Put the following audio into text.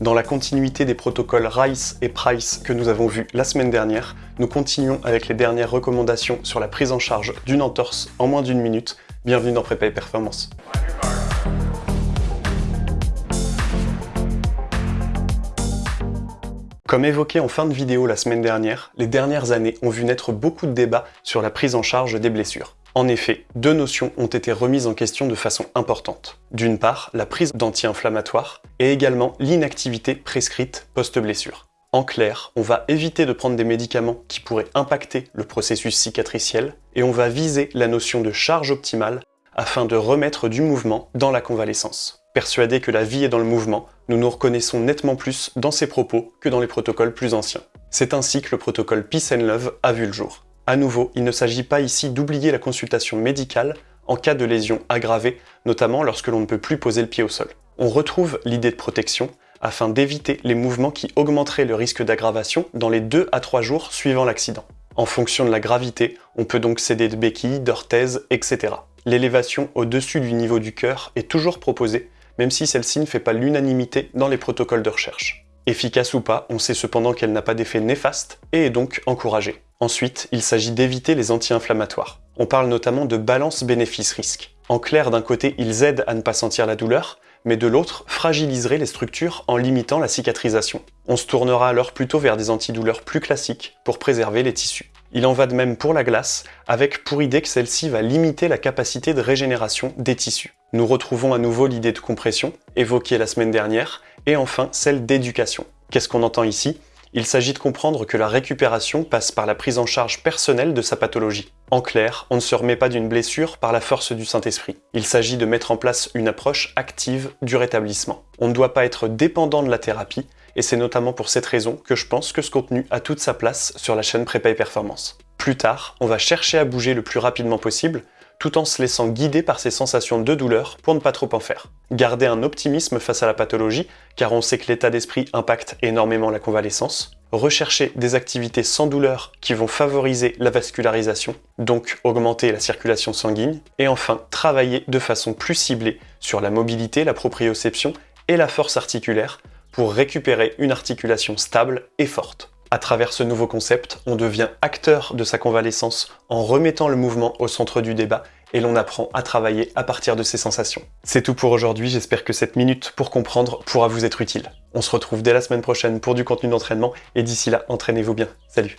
Dans la continuité des protocoles RICE et PRICE que nous avons vus la semaine dernière, nous continuons avec les dernières recommandations sur la prise en charge d'une entorse en moins d'une minute. Bienvenue dans Prépa Performance. Comme évoqué en fin de vidéo la semaine dernière, les dernières années ont vu naître beaucoup de débats sur la prise en charge des blessures. En effet, deux notions ont été remises en question de façon importante. D'une part, la prise d'anti-inflammatoires et également l'inactivité prescrite post-blessure. En clair, on va éviter de prendre des médicaments qui pourraient impacter le processus cicatriciel et on va viser la notion de charge optimale afin de remettre du mouvement dans la convalescence. Persuadé que la vie est dans le mouvement, nous nous reconnaissons nettement plus dans ces propos que dans les protocoles plus anciens. C'est ainsi que le protocole Peace and Love a vu le jour. À nouveau, il ne s'agit pas ici d'oublier la consultation médicale en cas de lésion aggravée, notamment lorsque l'on ne peut plus poser le pied au sol. On retrouve l'idée de protection afin d'éviter les mouvements qui augmenteraient le risque d'aggravation dans les 2 à 3 jours suivant l'accident. En fonction de la gravité, on peut donc céder de béquilles, d'orthèses, etc. L'élévation au-dessus du niveau du cœur est toujours proposée, même si celle-ci ne fait pas l'unanimité dans les protocoles de recherche. Efficace ou pas, on sait cependant qu'elle n'a pas d'effet néfaste et est donc encouragée. Ensuite, il s'agit d'éviter les anti-inflammatoires. On parle notamment de balance bénéfice-risque. En clair, d'un côté, ils aident à ne pas sentir la douleur, mais de l'autre, fragiliseraient les structures en limitant la cicatrisation. On se tournera alors plutôt vers des antidouleurs plus classiques pour préserver les tissus. Il en va de même pour la glace, avec pour idée que celle-ci va limiter la capacité de régénération des tissus. Nous retrouvons à nouveau l'idée de compression, évoquée la semaine dernière, et enfin celle d'éducation. Qu'est-ce qu'on entend ici? Il s'agit de comprendre que la récupération passe par la prise en charge personnelle de sa pathologie. En clair, on ne se remet pas d'une blessure par la force du Saint-Esprit. Il s'agit de mettre en place une approche active du rétablissement. On ne doit pas être dépendant de la thérapie, et c'est notamment pour cette raison que je pense que ce contenu a toute sa place sur la chaîne Prépa Performance. Plus tard, on va chercher à bouger le plus rapidement possible, tout en se laissant guider par ces sensations de douleur pour ne pas trop en faire. Garder un optimisme face à la pathologie, car on sait que l'état d'esprit impacte énormément la convalescence. Rechercher des activités sans douleur qui vont favoriser la vascularisation, donc augmenter la circulation sanguine. Et enfin, travailler de façon plus ciblée sur la mobilité, la proprioception et la force articulaire pour récupérer une articulation stable et forte. À travers ce nouveau concept, on devient acteur de sa convalescence en remettant le mouvement au centre du débat et l'on apprend à travailler à partir de ses sensations. C'est tout pour aujourd'hui, j'espère que cette minute pour comprendre pourra vous être utile. On se retrouve dès la semaine prochaine pour du contenu d'entraînement et d'ici là, entraînez-vous bien. Salut